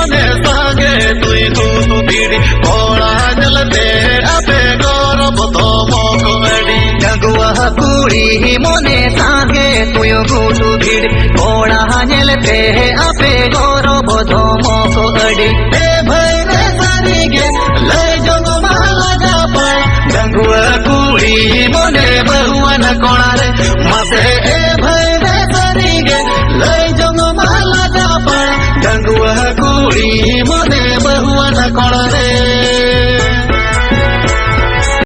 ಮೋನೆ ಸಾಗೆ ತುಯ್ ತೂತು ಬಿಡಿ ಕೋಳ ಜಲತೆ ಅಪೆ ಗೌರವ ತೋಮೋ ಕೊಡಿ ಜಗುವ ಕೂಡಿ ಮೋನೆ ಸಾಗೆ ತುಯ ಗೂಟು ಬಿಡಿ ಕೋಳ ಜಲತೆ ಅಪೆ ಗೌರವ ತೋಮೋ ಕೊಡಿ ಏ ಭಯ ಸಾರಿಗೆ ಲೈ ಜಗು ಮಹಾರಾಜ ಪಾಯ ಜಗುವ ಕೂಡಿ ಮೋನೆ ಬರುವನ ಕೋಣಾರೆ ಮಸೆ ಏ